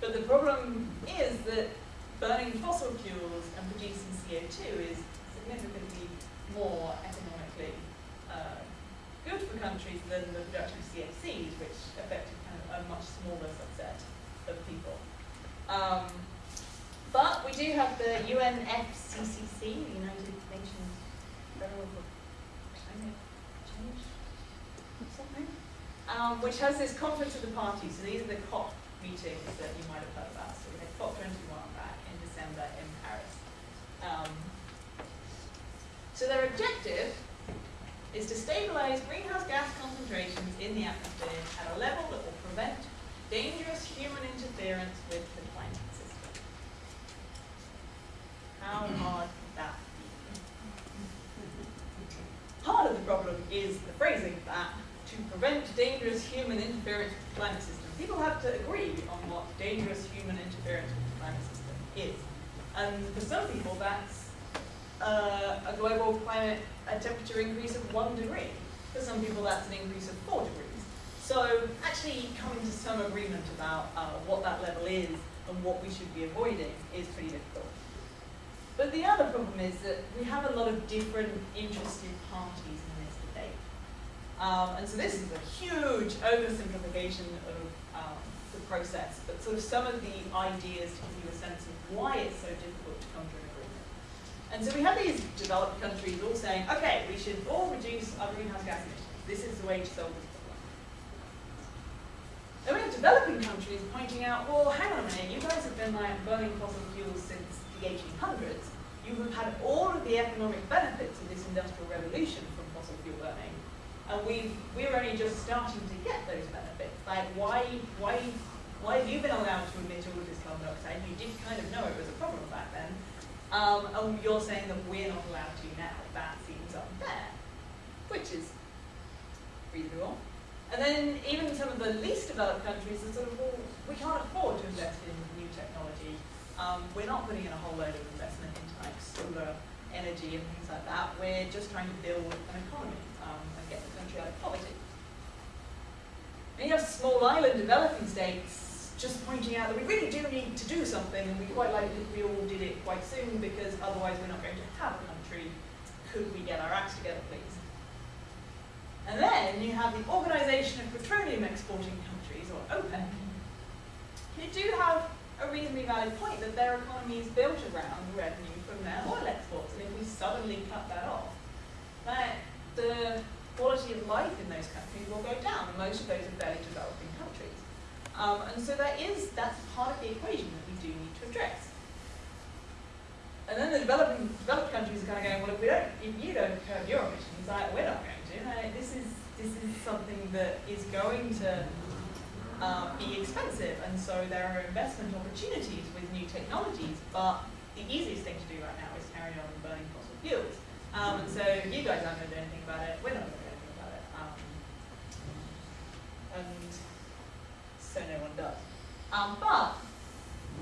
But the problem is that burning fossil fuels and producing CO2 is significantly more economically uh, good for countries than the production of CFCs, which affected kind of a much smaller subset of people. Um, but we do have the UNFCCC, the United Nations Federal Climate Change, something, um, which has this conference of the parties. So these are the COP meetings that you might have heard about. So we had COP21 back in December in Paris. Um, so their objective is to stabilize greenhouse gas concentrations in the atmosphere at a level that will prevent dangerous human interference with the climate system. How hard could that be? Part of the problem is the phrasing of that, to prevent dangerous human interference with the climate system. People have to agree on what dangerous human interference with the climate system is. And for some people, that's uh, a global climate a temperature increase of one degree. For some people, that's an increase of four degrees. So actually coming to some agreement about uh, what that level is and what we should be avoiding is pretty difficult. But the other problem is that we have a lot of different interested parties in this debate. Um, and so this is a huge oversimplification of um, the process, but sort of some of the ideas to give you a sense of why it's so difficult to come to an agreement. And so we have these developed countries all saying, okay, we should all reduce our greenhouse gas emissions. This is the way to solve this problem. Then we have developing countries pointing out, well, hang on a minute, you guys have been like burning fossil fuels since the 1800s. You have had all of the economic benefits of this industrial revolution from fossil fuel burning. And we we're only just starting to get those benefits. Like, why, why, why have you been allowed to emit all of this carbon dioxide? You did kind of know it was a problem back then. Um, and you're saying that we're not allowed to now. That seems unfair, which is reasonable. And then even some of the least developed countries are sort of, well, we can't afford to invest in new technology. Um, we're not putting in a whole load of investment into like solar energy and things like that. We're just trying to build an economy um, and get the country out of poverty. And you have small island developing states just pointing out that we really do need to do something and we quite like if we all did it quite soon because otherwise we're not going to have a country. Could we get our acts together, please? And then you have the Organization of Petroleum Exporting Countries, or OPEC, who do have a reasonably valid point that their economy is built around revenue from their oil exports. And if we suddenly cut that off, that the quality of life in those countries will go down. Most of those are fairly developing countries. Um, and so that is, that's part of the equation that we do need to address. And then the developing, developed countries are kind of going, well, if, we don't, if you don't curb your emissions, like, we're not going to. This is this is something that is going to uh, be expensive, and so there are investment opportunities with new technologies. But the easiest thing to do right now is carry on burning fossil fuels. Um, and so you guys aren't going to do anything about it. We're not going to do anything about it. Um, and so no one does. Um, but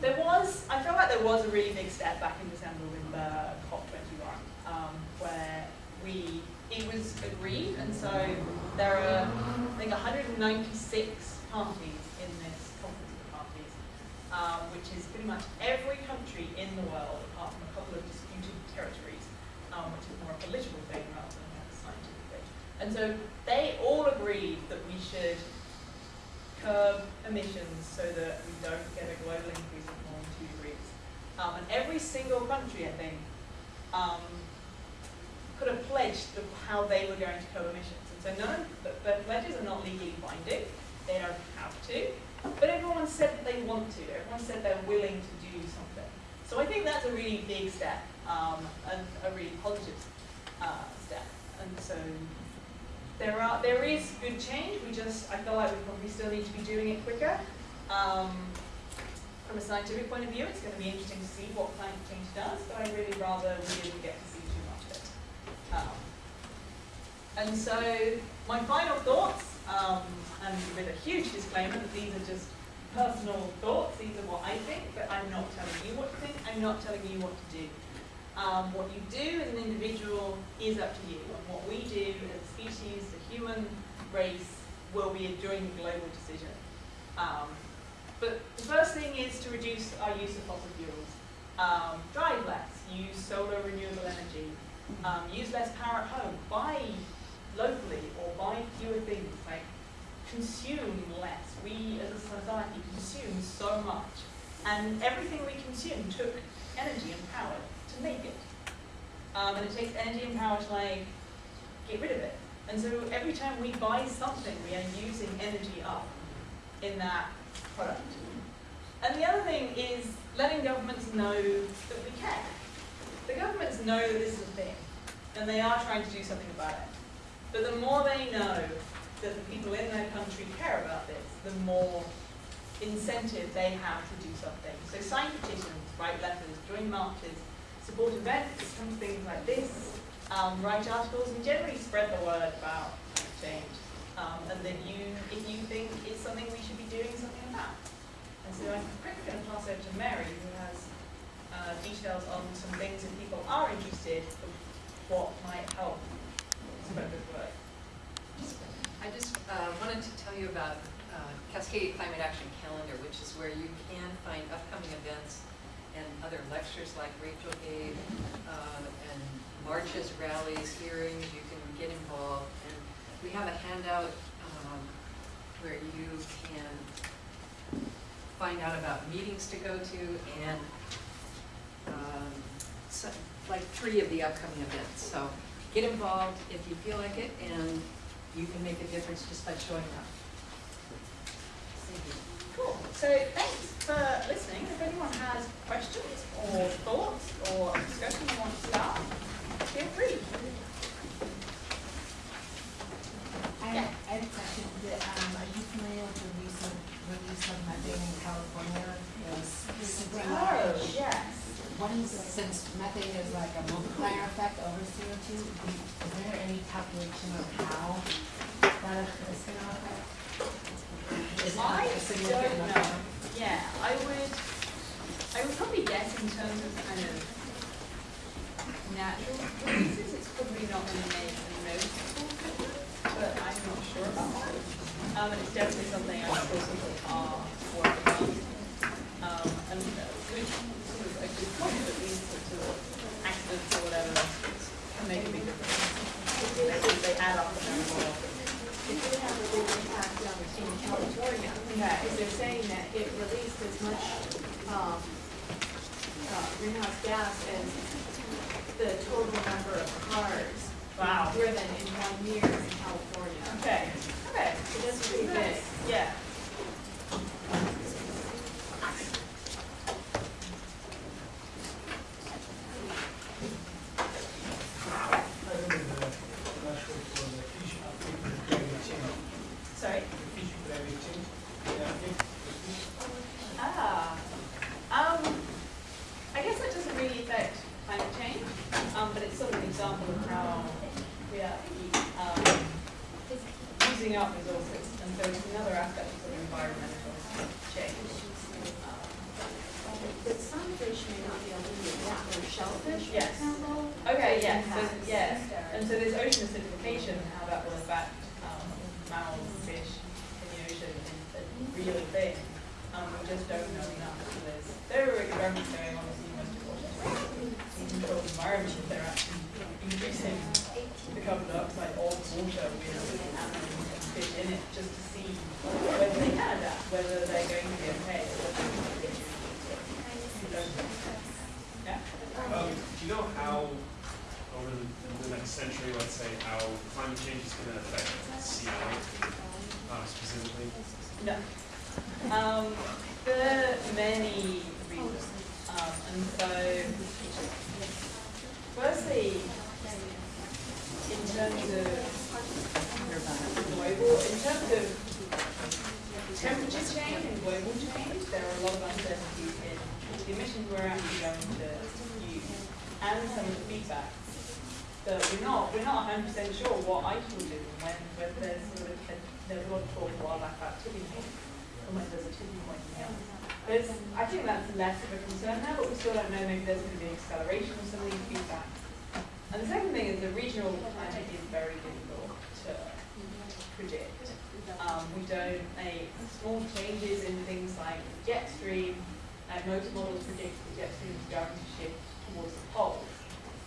there was, I feel like there was a really big step back in December with the COP21, um, where we, it was agreed, and so there are, I think, 196 parties in this conference of parties, um, which is pretty much every country in the world, apart from a couple of disputed territories, um, which is more a political thing rather than a scientific thing. And so they all agreed that we should curb emissions so that we don't get a global increase of more than two degrees. Um, and every single country, I think, um, put a pledge to how they were going to curb emissions. And so none of the, the pledges are not legally binding. They don't have to. But everyone said that they want to. Everyone said they're willing to do something. So I think that's a really big step um, and a really positive uh, step. And so there are, there is good change, we just, I feel like we probably still need to be doing it quicker. Um, from a scientific point of view, it's gonna be interesting to see what climate change does, but I'd really rather we didn't get to see too much of it. Um, and so, my final thoughts, um, and with a huge disclaimer that these are just personal thoughts, these are what I think, but I'm not telling you what to think, I'm not telling you what to do. Um, what you do as an individual is up to you, and what we do as a species, the human race, will be a joint global decision. Um, but the first thing is to reduce our use of fossil fuels. Um, drive less, use solar renewable energy, um, use less power at home, buy locally or buy fewer things, like consume less. We as a society consume so much, and everything we consume took energy and power to make it. Um, and it takes energy and power to like get rid of it. And so every time we buy something, we are using energy up in that product. And the other thing is letting governments know that we care. The governments know that this is a thing, and they are trying to do something about it. But the more they know that the people in their country care about this, the more incentive they have to do something. So sign petitions, write letters, join marches, support events, things like this, um, write articles, and generally spread the word about change. Um, and then you, if you think it's something we should be doing something about. And so I'm quickly going to pass over to Mary, who has uh, details on some things if people are interested what might help spread this word. I just uh, wanted to tell you about uh, Cascadia Climate Action Calendar, which is where you can find upcoming events and other lectures like Rachel gave, uh, and marches, rallies, hearings, you can get involved. And we have a handout um, where you can find out about meetings to go to and um, like three of the upcoming events. So get involved if you feel like it, and you can make a difference just by showing up. Thank you. Cool. So thanks for listening. If anyone has questions or thoughts or discussion you want to start, feel free. I have, I have a question, um, are you familiar with the recent release of methane in California? Super large. yes. What is, since methane is like a multiplier effect over CO two, is there any calculation of how that is gonna affect? Is I a significant don't number? know. Yeah, I would, I would probably guess in terms of kind of natural releases, it's probably not going to make a noticeable difference, but I'm not sure about that. Um, and it's definitely something I'm sure people are working on. Um, and uh, good, sort of a good point that these sorts of accidents or whatever can make a big difference. They, they add up and more. It did have a big impact on in California, because they're saying that it released as much, um, uh, greenhouse gas as the total number of cars Wow. driven in one year in California. Okay, okay. So that's pretty big. Yeah. The regional climate is very difficult to predict. Um, we don't make small changes in things like jet stream, and most models predict the jet stream is going to shift towards the poles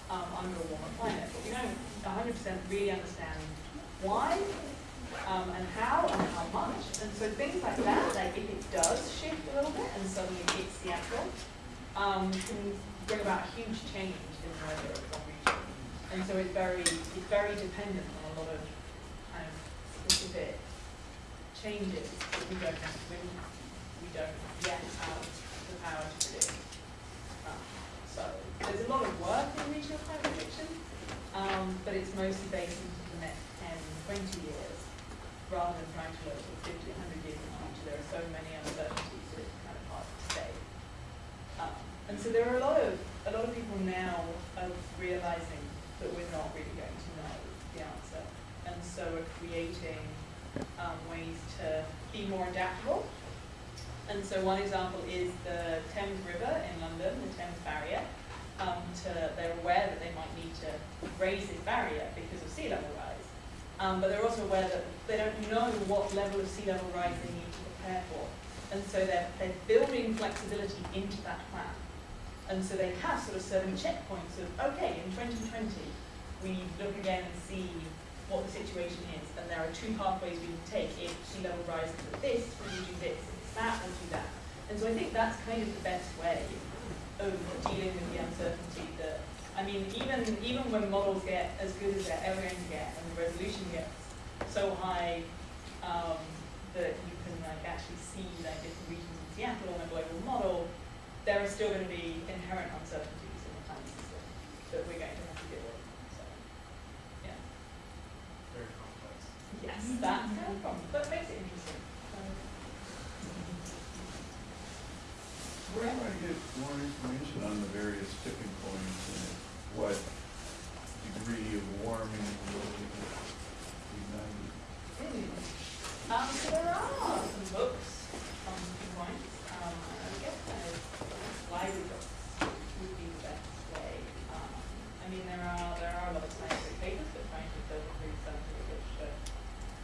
um, under a warmer climate. But we don't 100% really understand why um, and how and how much. And so things like that, like if it does shift a little bit and suddenly hits Seattle, um, can bring about huge change in the weather. And so it's very, it's very dependent on a lot of kind of specific changes that we don't have, we, don't yet have the power to predict. Um, So there's a lot of work in regional climate prediction, um, but it's mostly based into the next 10, 20 years, rather than trying to look at 50, 100 years in the future. There are so many uncertainties that it's kind of hard to say. Um, and so there are a lot of a lot of people now are realizing that we're not really going to know the answer, and so we're creating um, ways to be more adaptable. And so one example is the Thames River in London, the Thames Barrier. Um, to, they're aware that they might need to raise this barrier because of sea level rise. Um, but they're also aware that they don't know what level of sea level rise they need to prepare for. And so they're, they're building flexibility into that plan. And so they have sort of certain checkpoints of, okay, in 2020, we look again and see what the situation is, and there are two pathways we can take. If sea level rises at this, we do this. It's that, we'll do that. And so I think that's kind of the best way of dealing with the uncertainty that, I mean, even, even when models get as good as they're ever going to get, and the resolution gets so high um, that you can like actually see like different regions in Seattle on a global model, there are still going to be inherent uncertainties in the planning system that we're going to have to deal with. So, yeah. Very complex. Yes, that's kind of problem, but makes it interesting. Where do I get more information on the various tipping points and what degree of warming will be ignited? Um, so there are some books on tipping points. Um, I guess kind of library books would be the best way. Um, I mean, there are there are a lot of scientific papers, but trying to filter through scientific literature.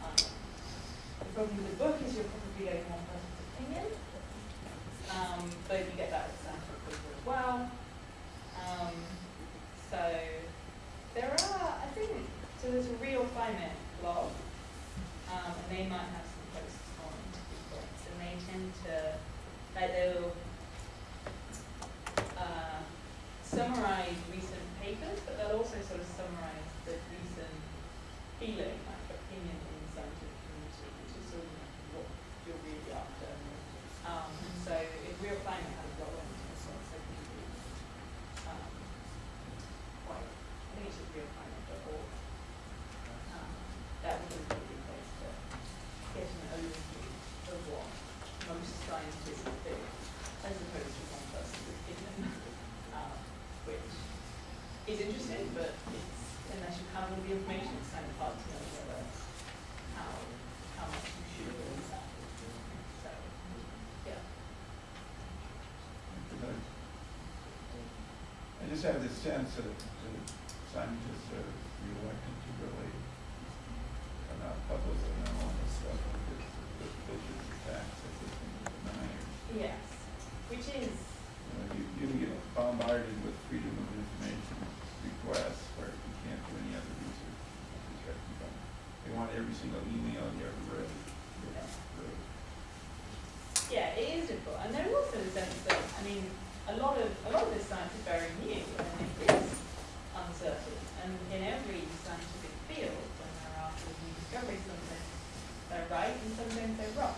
Um, the problem with the book is you're probably getting one person's opinion. Um, but you get that with scientific paper as well. Um, so there are, I think, so there's a real climate blog, um, and they might have some posts on tipping points, and they tend to, like they'll uh, summarize recent papers, but they'll also sort of summarize the recent feeling, like opinion in the scientific community, which is sort of what you're really after. Um, and so if real climate has got one, it's sort of secondary, um, quite, I think it's just realclimate.org. Um, that would be a good place to get an overview of what most scientists do, as opposed to one person's opinion, um, which is interesting, but it's, unless you have all the information, it's kind of hard to know whether, how, how much you should believe that. So, yeah. Because I just have this sense that the scientists are reluctant to really come out publicly on all this stuff because the vicious attacks that they can deny. Yes, which is, You know, you, you get bombarded with freedom of information requests where you can't do any other research. It's right in front. They want every single email you ever read. yeah, it is difficult. And there's also the sense that, I mean, a lot of, a lot of this science is very new and it is uncertain. And in every scientific field, when there are of new discoveries, sometimes they're right and sometimes they're wrong.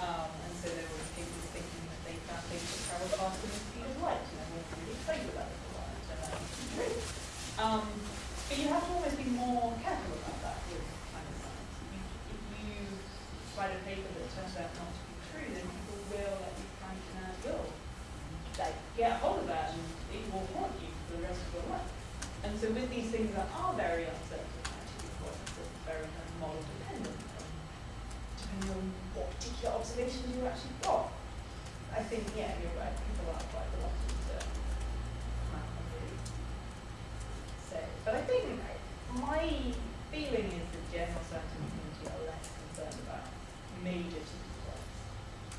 Um, and so there were people thinking that they found things that travel faster than the speed of light, and they weren't really excited about it for a while, so that was true. Um, but you have to always be more careful about that with climate science. You, if you write a paper that turns out not to be true, then people will, like these climate deniers will, like, get a hold of that and it will haunt you for the rest of your life. And so with these things that are very uncertain, actually, of course, it's very kind of model dependent, depending on what particular observations you actually got. I think, yeah, you're right, people are quite reluctant to come out and really say. But I think my feeling is the general scientific community are less concerned about major tipping points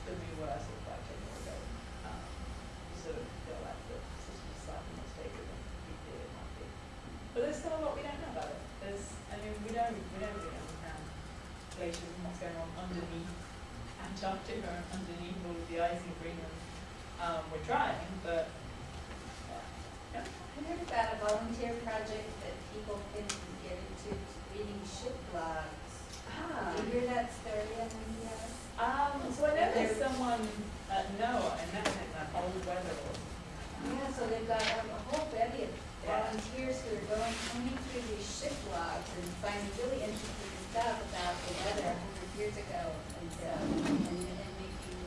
than we were sort of like ten years ago. Um, we sort of feel like the system is slightly more stable than we feel it might be. But there's still a lot we don't know about it. There's, I mean, we don't, we don't really understand glaciers and what's going on underneath Antarctica and underneath all of the ice in Greenland. Um, we're trying, but, yeah. I heard about a volunteer project that people can get into reading ship blogs. Ah. Did you hear that story on NPR? Um, so I know someone at NOAA, and that's in that old weather Yeah, so they've got um, a whole bevy of volunteers who are going, combing through these ship blogs and finding really interesting stuff about the weather a hundred years ago and, uh, and, and making,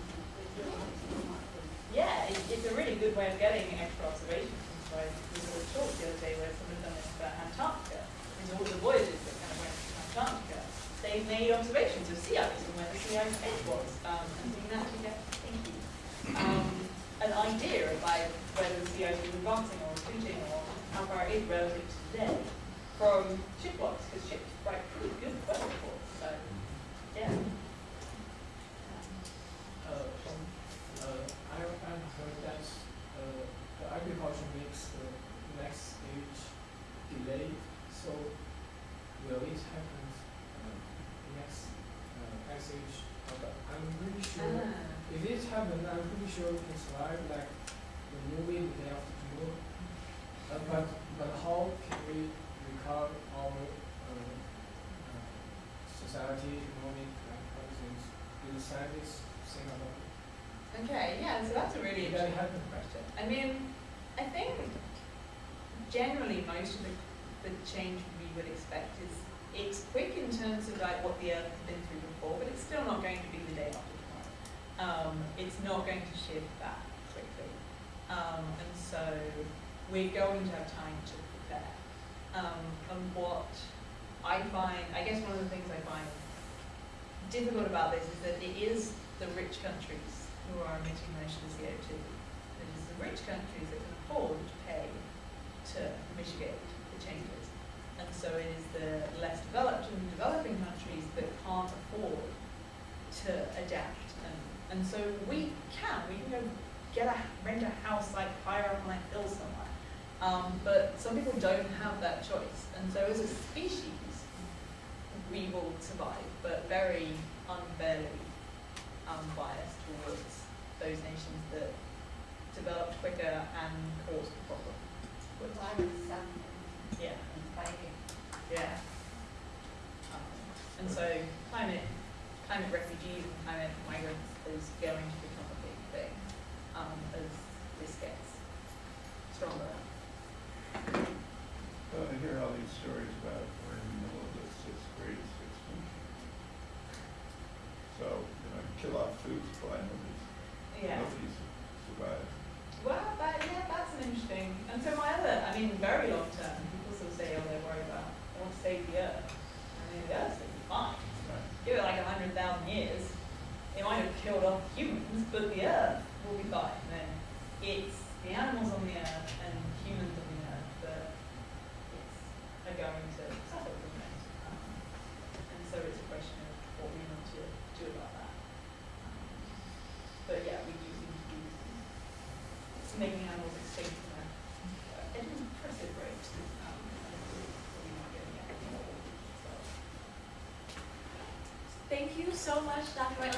really makes you want to Yeah, it, it's a really good way of getting extra observations. So I was a talk the other day where someone had done this about Antarctica. And all the voyages that kind of went to Antarctica, they made observations of sea ice and where the sea ice edge was. Um, and so you can actually get, thank you, um, an idea about whether the sea ice was advancing or retreating or how far it is relative to today from ship because ships write pretty good weather reports. So, yeah. Uh, uh, I've heard that, uh, agriculture makes the next stage delayed, so will it happen, uh, next, uh, next stage? Uh, but I'm pretty sure, happens, I'm pretty sure it can survive like the movie The Day After Tomorrow. Uh, but, but how can we recover our, uh, uh, society, economic, like, other things? Do the scientists think about it? Okay, yeah, so that's a really That interesting question. I mean, I think generally most of the, the change we would expect is it's quick in terms of like what the Earth has been through before, but it's still not going to be the day after. Um, it's not going to shift that quickly. Um, and so we're going to have time to prepare. Um, and what I find, I guess one of the things I find difficult about this is that it is the rich countries who are emitting most of the CO2. It is the rich countries that can afford to pay to mitigate the changes. And so it is the less developed and developing countries that can't afford to adapt. And, so we can, we can go get a, rent a house like higher up on a hill somewhere. Um, but some people don't have that choice. And so as a species, we will survive, but very unfairly unbiased towards those nations that developed quicker and caused the problem. Lot of something Yeah, and yeah. Um, and so climate, climate refugees and climate migrants is going to become a big thing um, as this gets stronger. Well, I hear all these stories about we're in the middle of the sixth greatest extinction. So, you know, kill off food supply, nobody's, Yeah. nobody's survived. Well, that, yeah, that's an interesting. And so my other, I mean, very long term, people sort of say, oh, they're worried about, they want to save the earth. I mean, the earth's be fine. Right. Give it like a hundred thousand years, it might have killed off humans, but the earth will be fine. And it's the animals on the earth and humans on the earth that it's, are going to suffer from it. Um, and so it's a question of what we want to do about that. But yeah, we do seem to be making animals extinct at an impressive rate. Um. Thank you so much, Dr. White.